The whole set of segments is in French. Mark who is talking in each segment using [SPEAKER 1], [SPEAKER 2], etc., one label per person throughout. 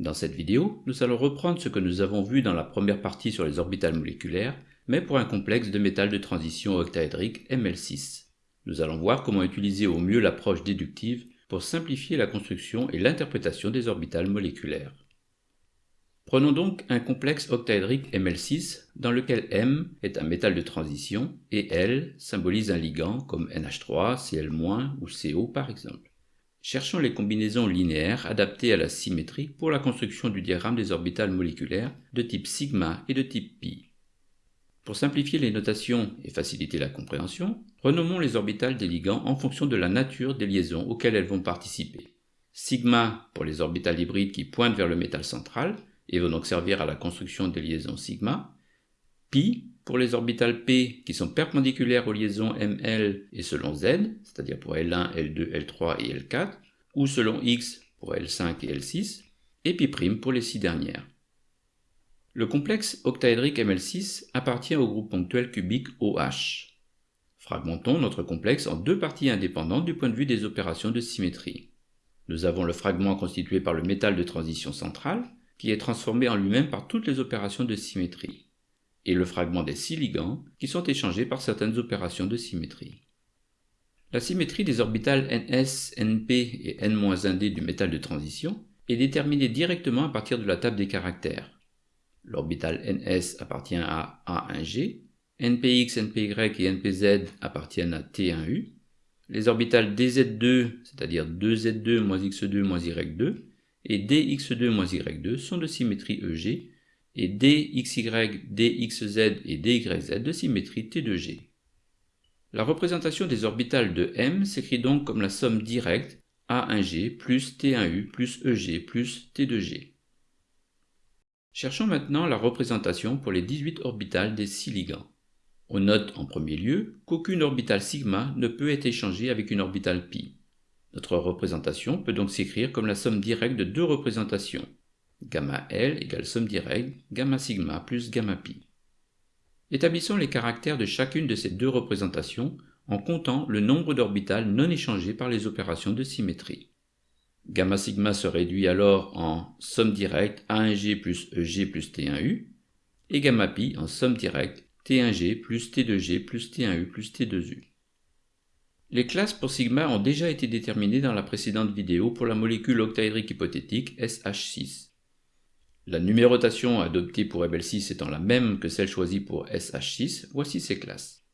[SPEAKER 1] Dans cette vidéo, nous allons reprendre ce que nous avons vu dans la première partie sur les orbitales moléculaires, mais pour un complexe de métal de transition octaédrique ML6. Nous allons voir comment utiliser au mieux l'approche déductive pour simplifier la construction et l'interprétation des orbitales moléculaires. Prenons donc un complexe octaédrique ML6 dans lequel M est un métal de transition et L symbolise un ligand comme NH3, Cl- ou CO par exemple. Cherchons les combinaisons linéaires adaptées à la symétrie pour la construction du diagramme des orbitales moléculaires de type sigma et de type pi. Pour simplifier les notations et faciliter la compréhension, renommons les orbitales des ligands en fonction de la nature des liaisons auxquelles elles vont participer. Sigma pour les orbitales hybrides qui pointent vers le métal central et vont donc servir à la construction des liaisons sigma. Pi pour les orbitales p qui sont perpendiculaires aux liaisons ml et selon z, c'est-à-dire pour L1, L2, L3 et L4, ou selon x pour L5 et L6, et pi' pour les six dernières. Le complexe octaédrique ML6 appartient au groupe ponctuel cubique OH. Fragmentons notre complexe en deux parties indépendantes du point de vue des opérations de symétrie. Nous avons le fragment constitué par le métal de transition centrale, qui est transformé en lui-même par toutes les opérations de symétrie, et le fragment des six ligands, qui sont échangés par certaines opérations de symétrie. La symétrie des orbitales ns, np et n-1d du métal de transition est déterminée directement à partir de la table des caractères. L'orbital ns appartient à A1G, npx, npy et npz appartiennent à T1U. Les orbitales dz2, c'est-à-dire 2z2 moins x2 moins y2, et dx2 moins y2 sont de symétrie EG, et dxy, dxz et dyz de symétrie T2G. La représentation des orbitales de M s'écrit donc comme la somme directe A1G plus T1U plus EG plus T2G. Cherchons maintenant la représentation pour les 18 orbitales des 6 ligands. On note en premier lieu qu'aucune orbitale sigma ne peut être échangée avec une orbitale pi. Notre représentation peut donc s'écrire comme la somme directe de deux représentations. Gamma L égale somme directe gamma sigma plus gamma pi. Établissons les caractères de chacune de ces deux représentations en comptant le nombre d'orbitales non échangées par les opérations de symétrie. Gamma sigma se réduit alors en somme directe A1G plus EG plus T1U, et gamma pi en somme directe T1G plus T2G plus T1U plus T2U. Les classes pour sigma ont déjà été déterminées dans la précédente vidéo pour la molécule octaédrique hypothétique SH6. La numérotation adoptée pour Ebel6 étant la même que celle choisie pour SH6, voici ces classes.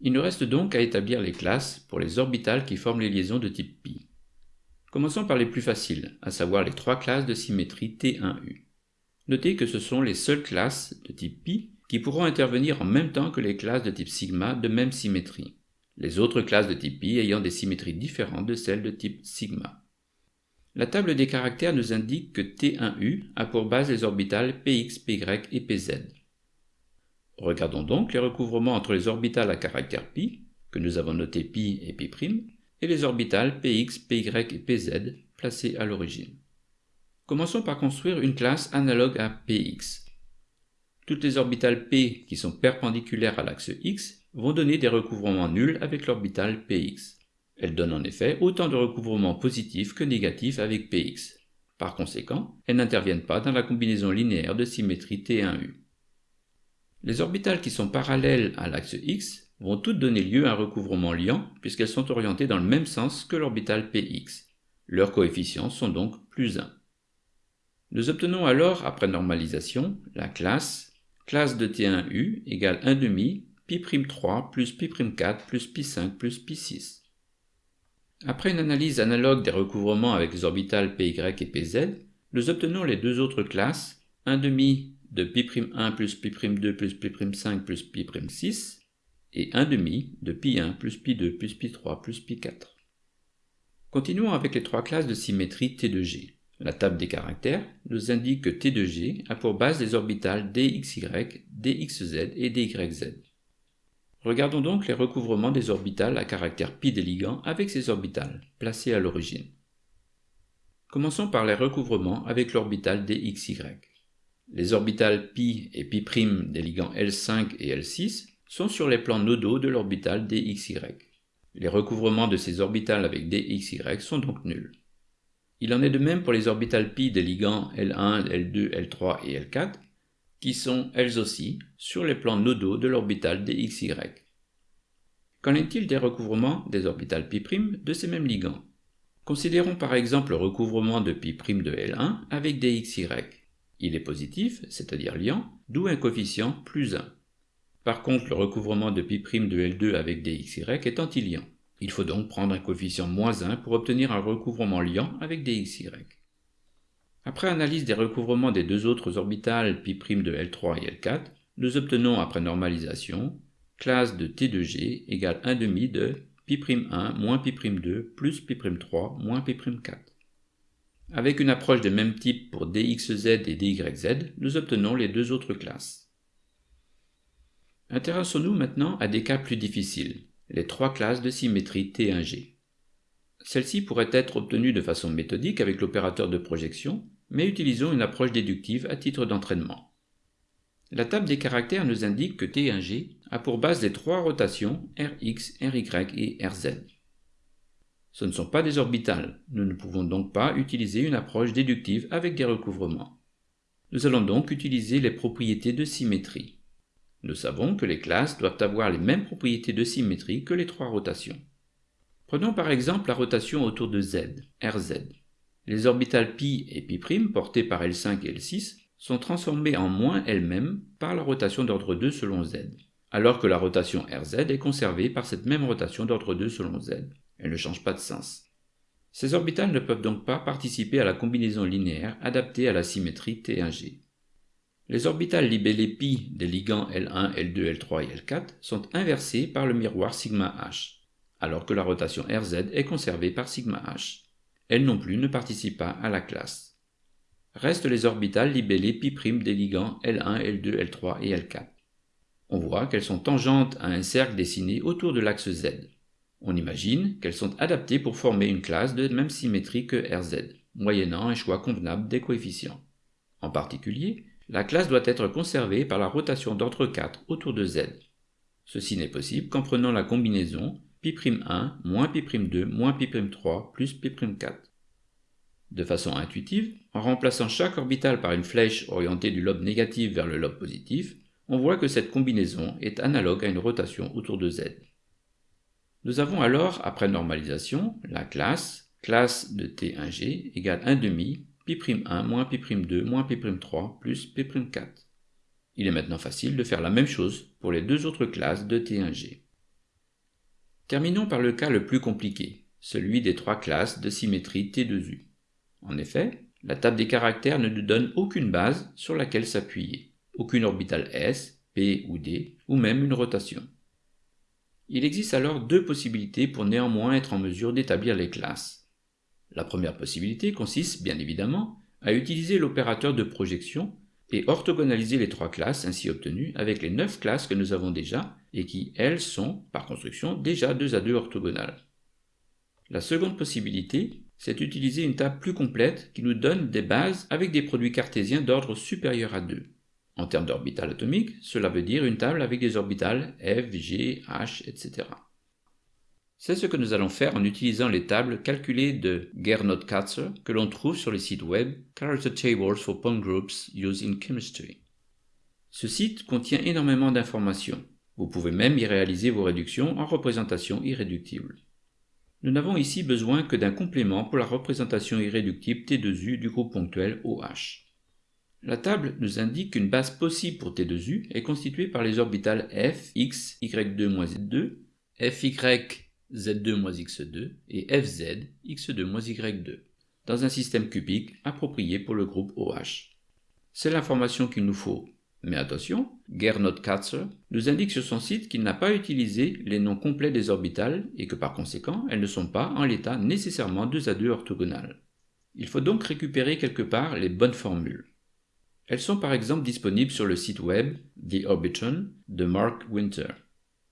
[SPEAKER 1] Il nous reste donc à établir les classes pour les orbitales qui forment les liaisons de type pi. Commençons par les plus faciles, à savoir les trois classes de symétrie T1U. Notez que ce sont les seules classes de type pi qui pourront intervenir en même temps que les classes de type sigma de même symétrie, les autres classes de type pi ayant des symétries différentes de celles de type sigma. La table des caractères nous indique que T1U a pour base les orbitales Px, Py et Pz. Regardons donc les recouvrements entre les orbitales à caractère pi, que nous avons noté pi et pi', et les orbitales px, py et pz placées à l'origine. Commençons par construire une classe analogue à px. Toutes les orbitales p qui sont perpendiculaires à l'axe x vont donner des recouvrements nuls avec l'orbitale px. Elles donnent en effet autant de recouvrements positifs que négatifs avec px. Par conséquent, elles n'interviennent pas dans la combinaison linéaire de symétrie T1U. Les orbitales qui sont parallèles à l'axe x vont toutes donner lieu à un recouvrement liant puisqu'elles sont orientées dans le même sens que l'orbital px. Leurs coefficients sont donc plus 1. Nous obtenons alors, après normalisation, la classe classe de T1U égale 1 demi pi'3 plus pi'4 plus pi5 plus pi6. Après une analyse analogue des recouvrements avec les orbitales py et pz, nous obtenons les deux autres classes 1 demi de pi'1 plus pi'2 plus pi'5 plus pi'6 et 1 demi de pi1 plus pi2 plus pi3 plus pi4. Continuons avec les trois classes de symétrie T2G. La table des caractères nous indique que T2G a pour base les orbitales dxy, dxz et dyz. Regardons donc les recouvrements des orbitales à caractère pi des ligands avec ces orbitales, placées à l'origine. Commençons par les recouvrements avec l'orbital dxy. Les orbitales pi et pi' des ligands L5 et L6 sont sur les plans nodaux de l'orbital dxy. Les recouvrements de ces orbitales avec dxy sont donc nuls. Il en est de même pour les orbitales pi des ligands L1, L2, L3 et L4, qui sont elles aussi sur les plans nodaux de l'orbital DXY. Qu'en est-il des recouvrements des orbitales π' de ces mêmes ligands Considérons par exemple le recouvrement de π' de L1 avec DXY. Il est positif, c'est-à-dire liant, d'où un coefficient plus 1. Par contre, le recouvrement de π' de L2 avec DXY est antiliant. Il faut donc prendre un coefficient moins 1 pour obtenir un recouvrement liant avec DXY. Après analyse des recouvrements des deux autres orbitales π' de L3 et L4, nous obtenons après normalisation classe de T de G égale 1 demi de π'1 moins π'2 plus π'3 moins π'4. Avec une approche de même type pour dxz et dyz, nous obtenons les deux autres classes. Intéressons-nous maintenant à des cas plus difficiles, les trois classes de symétrie T1G. Celles-ci pourraient être obtenues de façon méthodique avec l'opérateur de projection, mais utilisons une approche déductive à titre d'entraînement. La table des caractères nous indique que T1G a pour base les trois rotations Rx, Ry et Rz. Ce ne sont pas des orbitales, nous ne pouvons donc pas utiliser une approche déductive avec des recouvrements. Nous allons donc utiliser les propriétés de symétrie. Nous savons que les classes doivent avoir les mêmes propriétés de symétrie que les trois rotations. Prenons par exemple la rotation autour de Z, Rz. Les orbitales π et π' portées par L5 et L6 sont transformées en moins elles-mêmes par la rotation d'ordre 2 selon Z, alors que la rotation Rz est conservée par cette même rotation d'ordre 2 selon Z. Elle ne change pas de sens. Ces orbitales ne peuvent donc pas participer à la combinaison linéaire adaptée à la symétrie T1G. Les orbitales libellées π des ligands L1, L2, L3 et L4 sont inversées par le miroir sigma h, alors que la rotation Rz est conservée par sigma h. Elle non plus ne participe pas à la classe. Restent les orbitales libellées π' des ligands L1, L2, L3 et L4. On voit qu'elles sont tangentes à un cercle dessiné autour de l'axe Z. On imagine qu'elles sont adaptées pour former une classe de même symétrie que Rz, moyennant un choix convenable des coefficients. En particulier, la classe doit être conservée par la rotation d'ordre 4 autour de Z. Ceci n'est possible qu'en prenant la combinaison π'1 moins π'2 moins π'3 plus π'4. De façon intuitive, en remplaçant chaque orbitale par une flèche orientée du lobe négatif vers le lobe positif, on voit que cette combinaison est analogue à une rotation autour de Z. Nous avons alors, après normalisation, la classe, classe de T1G égale 1 demi π'1 moins π'2 moins π'3 plus π'4. Il est maintenant facile de faire la même chose pour les deux autres classes de T1G. Terminons par le cas le plus compliqué, celui des trois classes de symétrie T2U. En effet, la table des caractères ne nous donne aucune base sur laquelle s'appuyer, aucune orbitale S, P ou D, ou même une rotation. Il existe alors deux possibilités pour néanmoins être en mesure d'établir les classes. La première possibilité consiste, bien évidemment, à utiliser l'opérateur de projection et orthogonaliser les trois classes ainsi obtenues avec les neuf classes que nous avons déjà et qui, elles, sont, par construction, déjà 2 à 2 orthogonales. La seconde possibilité, c'est d'utiliser une table plus complète qui nous donne des bases avec des produits cartésiens d'ordre supérieur à 2. En termes d'orbital atomique, cela veut dire une table avec des orbitales F, G, H, etc. C'est ce que nous allons faire en utilisant les tables calculées de Gernot-Katzer que l'on trouve sur le site web Character Tables for Point Groups Used in Chemistry. Ce site contient énormément d'informations. Vous pouvez même y réaliser vos réductions en représentation irréductible. Nous n'avons ici besoin que d'un complément pour la représentation irréductible T2U du groupe ponctuel OH. La table nous indique qu'une base possible pour T2U est constituée par les orbitales F, X, Y2 Z2, FY, Z2-X2 et FZ, X2-Y2, dans un système cubique approprié pour le groupe OH. C'est l'information qu'il nous faut. Mais attention, Gernot Katzer nous indique sur son site qu'il n'a pas utilisé les noms complets des orbitales et que par conséquent, elles ne sont pas en l'état nécessairement 2 à 2 orthogonales. Il faut donc récupérer quelque part les bonnes formules. Elles sont par exemple disponibles sur le site web The Orbitron de Mark Winter.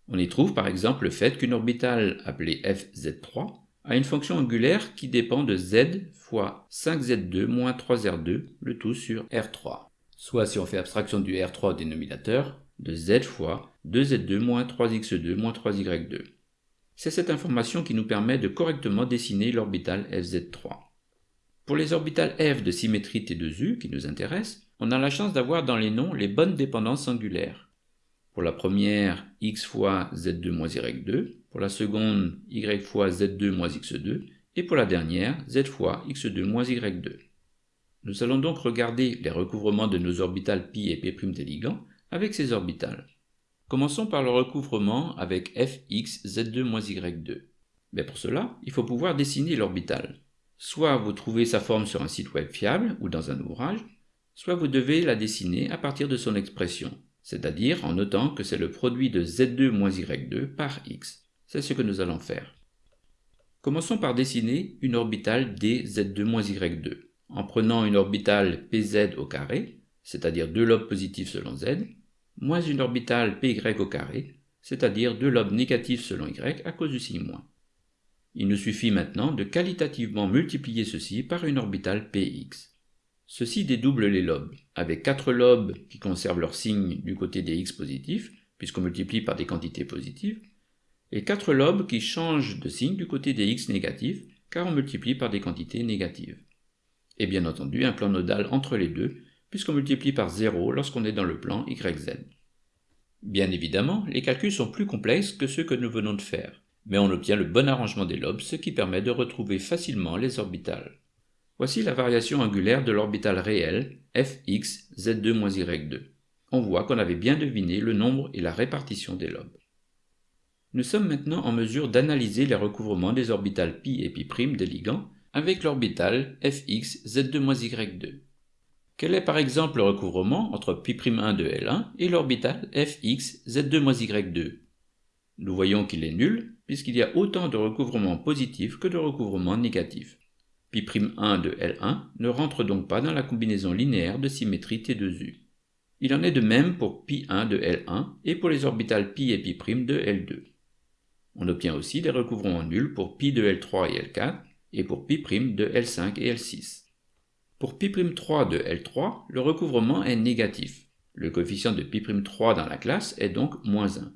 [SPEAKER 1] On y trouve par exemple le fait qu'une orbitale appelée FZ3 a une fonction angulaire qui dépend de z fois 5z2 moins 3r2, le tout sur r3. Soit si on fait abstraction du r3 au dénominateur, de z fois 2z2 moins 3x2 moins 3y2. C'est cette information qui nous permet de correctement dessiner l'orbitale FZ3. Pour les orbitales F de symétrie T2U qui nous intéressent, on a la chance d'avoir dans les noms les bonnes dépendances angulaires. Pour la première, x fois z2 moins y2, pour la seconde, y fois z2 moins x2, et pour la dernière, z fois x2 moins y2. Nous allons donc regarder les recouvrements de nos orbitales π et p' des avec ces orbitales. Commençons par le recouvrement avec fx z2 moins y2. Mais pour cela, il faut pouvoir dessiner l'orbitale. Soit vous trouvez sa forme sur un site web fiable ou dans un ouvrage, soit vous devez la dessiner à partir de son expression, c'est-à-dire en notant que c'est le produit de z2 moins y2 par x. C'est ce que nous allons faire. Commençons par dessiner une orbitale dz2 moins y2, en prenant une orbitale pz au carré, c'est-à-dire deux lobes positifs selon z, moins une orbitale py au carré, c'est-à-dire deux lobes négatifs selon y à cause du signe moins. Il nous suffit maintenant de qualitativement multiplier ceci par une orbitale px. Ceci dédouble les lobes, avec quatre lobes qui conservent leur signe du côté des x positifs, puisqu'on multiplie par des quantités positives, et quatre lobes qui changent de signe du côté des x négatifs, car on multiplie par des quantités négatives. Et bien entendu un plan nodal entre les deux, puisqu'on multiplie par 0 lorsqu'on est dans le plan YZ. Bien évidemment, les calculs sont plus complexes que ceux que nous venons de faire mais on obtient le bon arrangement des lobes, ce qui permet de retrouver facilement les orbitales. Voici la variation angulaire de l'orbital réel fx z2-y2. On voit qu'on avait bien deviné le nombre et la répartition des lobes. Nous sommes maintenant en mesure d'analyser les recouvrements des orbitales pi et pi' des ligands avec l'orbital fx z2-y2. Quel est par exemple le recouvrement entre pi'1 de L1 et l'orbital fx z2-y2 Nous voyons qu'il est nul puisqu'il y a autant de recouvrements positifs que de recouvrements négatifs. Π'1 de L1 ne rentre donc pas dans la combinaison linéaire de symétrie T2U. Il en est de même pour π1 de L1 et pour les orbitales π et π' de L2. On obtient aussi des recouvrements nuls pour π de L3 et L4 et pour π' de L5 et L6. Pour π'3 de L3, le recouvrement est négatif. Le coefficient de π'3 dans la classe est donc moins 1.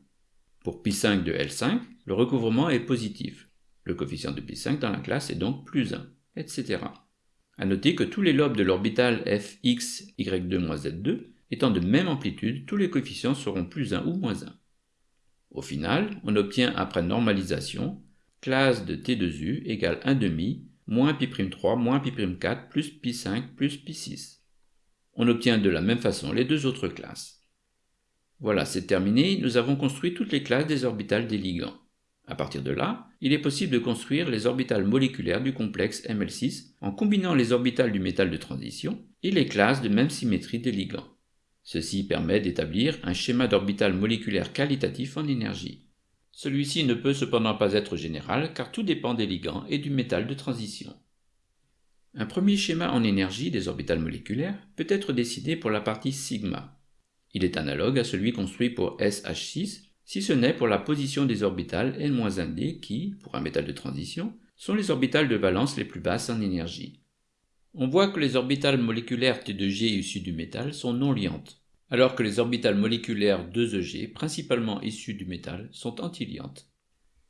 [SPEAKER 1] Pour π5 de L5, le recouvrement est positif. Le coefficient de π5 dans la classe est donc plus 1, etc. A noter que tous les lobes de l'orbital fx y2-z2 étant de même amplitude, tous les coefficients seront plus 1 ou moins 1. Au final, on obtient après normalisation classe de T2U égale 1 demi moins π'3 moins π'4 plus π5 plus π6. On obtient de la même façon les deux autres classes. Voilà, c'est terminé, nous avons construit toutes les classes des orbitales des ligands. À partir de là, il est possible de construire les orbitales moléculaires du complexe ML6 en combinant les orbitales du métal de transition et les classes de même symétrie des ligands. Ceci permet d'établir un schéma d'orbital moléculaire qualitatif en énergie. Celui-ci ne peut cependant pas être général car tout dépend des ligands et du métal de transition. Un premier schéma en énergie des orbitales moléculaires peut être dessiné pour la partie sigma. Il est analogue à celui construit pour SH6, si ce n'est pour la position des orbitales N-1D qui, pour un métal de transition, sont les orbitales de valence les plus basses en énergie. On voit que les orbitales moléculaires T2G issues du métal sont non liantes, alors que les orbitales moléculaires 2EG, principalement issues du métal, sont antiliantes.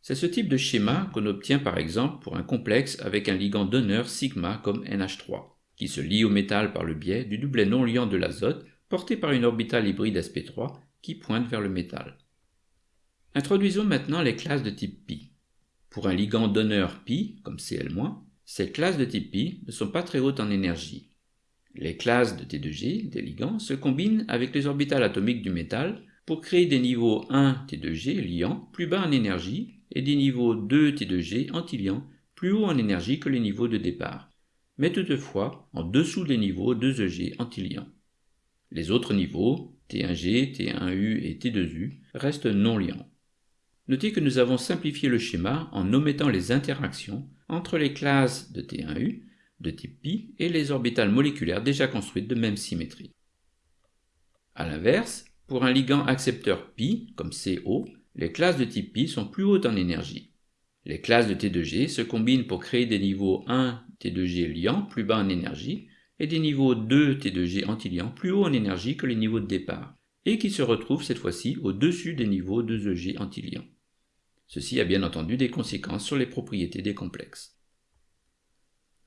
[SPEAKER 1] C'est ce type de schéma qu'on obtient par exemple pour un complexe avec un ligand donneur sigma comme NH3, qui se lie au métal par le biais du doublet non liant de l'azote porté par une orbitale hybride sp3 qui pointe vers le métal. Introduisons maintenant les classes de type pi. Pour un ligand donneur pi, comme Cl-, ces classes de type pi ne sont pas très hautes en énergie. Les classes de T2G, des ligands, se combinent avec les orbitales atomiques du métal pour créer des niveaux 1 T2G liants plus bas en énergie et des niveaux 2 T2G antiliants plus hauts en énergie que les niveaux de départ, mais toutefois en dessous des niveaux 2EG antiliants. Les autres niveaux, T1G, T1U et T2U, restent non liants. Notez que nous avons simplifié le schéma en omettant les interactions entre les classes de T1U, de type pi, et les orbitales moléculaires déjà construites de même symétrie. A l'inverse, pour un ligand accepteur pi, comme CO, les classes de type pi sont plus hautes en énergie. Les classes de T2G se combinent pour créer des niveaux 1 T2G liant plus bas en énergie et des niveaux 2 T2G antiliant plus haut en énergie que les niveaux de départ et qui se retrouvent cette fois-ci au-dessus des niveaux 2EG antiliants. Ceci a bien entendu des conséquences sur les propriétés des complexes.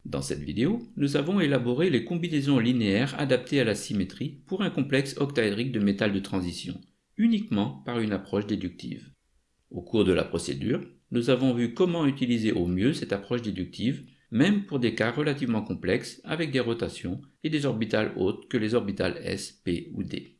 [SPEAKER 1] Dans cette vidéo, nous avons élaboré les combinaisons linéaires adaptées à la symétrie pour un complexe octaédrique de métal de transition, uniquement par une approche déductive. Au cours de la procédure, nous avons vu comment utiliser au mieux cette approche déductive, même pour des cas relativement complexes avec des rotations et des orbitales autres que les orbitales s, p ou d.